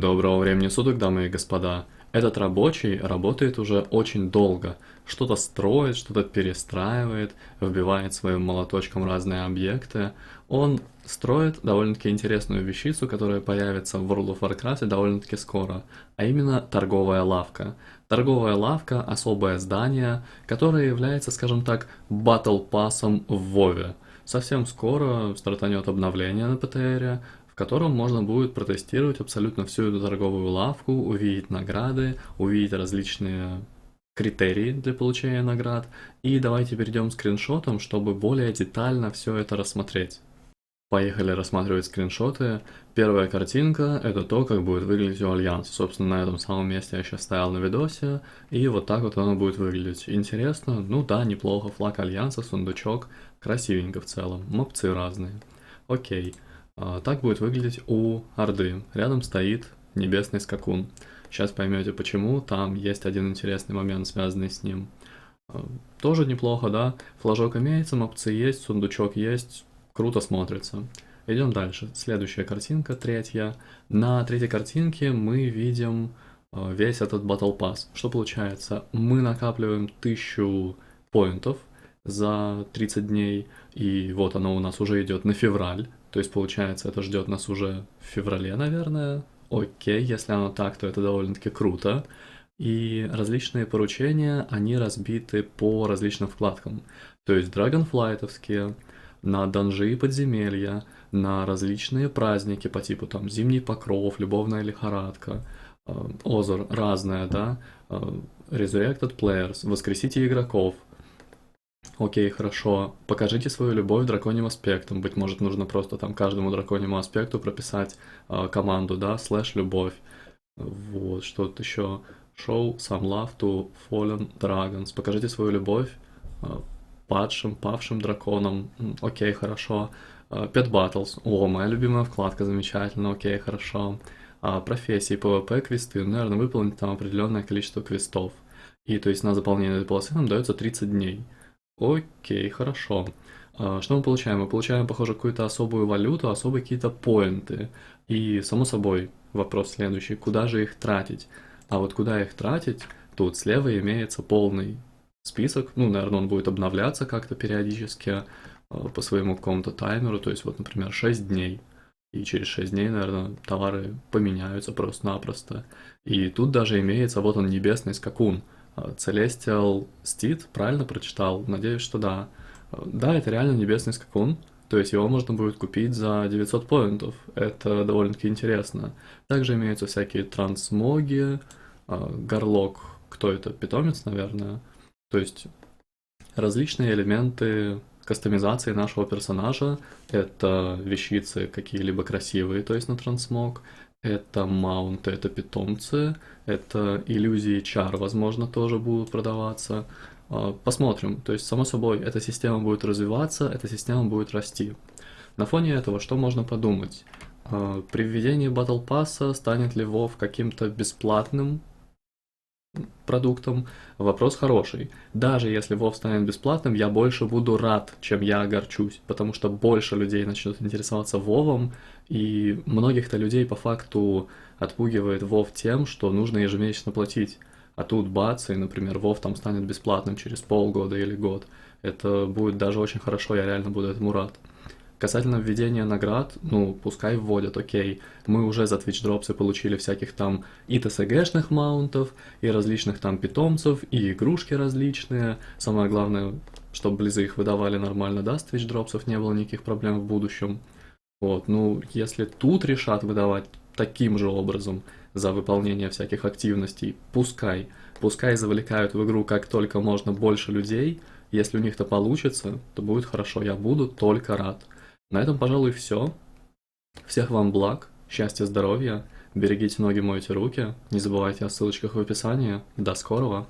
Доброго времени суток, дамы и господа. Этот рабочий работает уже очень долго. Что-то строит, что-то перестраивает, вбивает своим молоточком разные объекты. Он строит довольно-таки интересную вещицу, которая появится в World of Warcraft довольно-таки скоро, а именно торговая лавка. Торговая лавка – особое здание, которое является, скажем так, батл пассом в Вове. Совсем скоро стартанет обновление на ПТР, в котором можно будет протестировать абсолютно всю эту торговую лавку, увидеть награды, увидеть различные критерии для получения наград. И давайте перейдем к скриншотам, чтобы более детально все это рассмотреть. Поехали рассматривать скриншоты. Первая картинка это то, как будет выглядеть у Альянса. Собственно, на этом самом месте я сейчас стоял на видосе, и вот так вот оно будет выглядеть. Интересно, ну да, неплохо, флаг Альянса, сундучок, красивенько в целом, мопцы разные. Окей. А, так будет выглядеть у Орды. Рядом стоит небесный скакун. Сейчас поймете почему, там есть один интересный момент, связанный с ним. А, тоже неплохо, да? Флажок имеется, мопцы есть, сундучок есть, круто смотрится. Идем дальше. Следующая картинка, третья. На третьей картинке мы видим а, весь этот Battle Pass. Что получается? Мы накапливаем 1000 поинтов за 30 дней, и вот оно у нас уже идет на февраль. То есть, получается, это ждет нас уже в феврале, наверное. Окей, если оно так, то это довольно-таки круто. И различные поручения, они разбиты по различным вкладкам. То есть драгонфлайтовские, на данжи и подземелья, на различные праздники по типу там Зимний покров, Любовная лихорадка, э, Озор разное, да, э, Resurrected Players, Воскресите игроков, Окей, хорошо. Покажите свою любовь драконьим аспектом. Быть может, нужно просто там каждому драконьему аспекту прописать э, команду, да, слэш любовь. Вот, что тут еще. Show some love to fallen dragons. Покажите свою любовь э, падшим, павшим драконам. Окей, хорошо. Э, Pet Battles. О, моя любимая вкладка, замечательно. Окей, хорошо. А, профессии, PvP, квесты. Ну, наверное, выполнить там определенное количество квестов. И то есть на заполнение этой полосы нам дается 30 дней. Окей, хорошо. А, что мы получаем? Мы получаем, похоже, какую-то особую валюту, особые какие-то поинты. И, само собой, вопрос следующий, куда же их тратить? А вот куда их тратить, тут слева имеется полный список. Ну, наверное, он будет обновляться как-то периодически а, по своему какому-то таймеру. То есть, вот, например, 6 дней. И через 6 дней, наверное, товары поменяются просто-напросто. И тут даже имеется, вот он, небесный скакун – Celestial Steed, правильно прочитал? Надеюсь, что да. Да, это реально небесный скакун, то есть его можно будет купить за 900 поинтов, это довольно-таки интересно. Также имеются всякие трансмоги, а, горлок, кто это, питомец, наверное. То есть различные элементы кастомизации нашего персонажа. Это вещицы какие-либо красивые, то есть на трансмог, это маунты, это питомцы, это иллюзии чар, возможно, тоже будут продаваться. А, посмотрим. То есть, само собой, эта система будет развиваться, эта система будет расти. На фоне этого, что можно подумать? А, при введении Battle Pass станет ли WoW каким-то бесплатным продуктом, вопрос хороший. Даже если WoW станет бесплатным, я больше буду рад, чем я огорчусь, потому что больше людей начнут интересоваться WoW, и многих-то людей по факту отпугивает WoW тем, что нужно ежемесячно платить. А тут бац, и, например, WoW там станет бесплатным через полгода или год. Это будет даже очень хорошо, я реально буду этому рад. Касательно введения наград, ну, пускай вводят, окей. Мы уже за Twitch дропсы получили всяких там и TSG-шных маунтов, и различных там питомцев, и игрушки различные. Самое главное, чтобы близы их выдавали нормально, да, с Twitch дропсов не было никаких проблем в будущем. Вот, ну, если тут решат выдавать таким же образом за выполнение всяких активностей, пускай. Пускай завлекают в игру как только можно больше людей, если у них это получится, то будет хорошо, я буду только рад. На этом, пожалуй, все. Всех вам благ, счастья, здоровья, берегите ноги, мойте руки, не забывайте о ссылочках в описании. До скорого!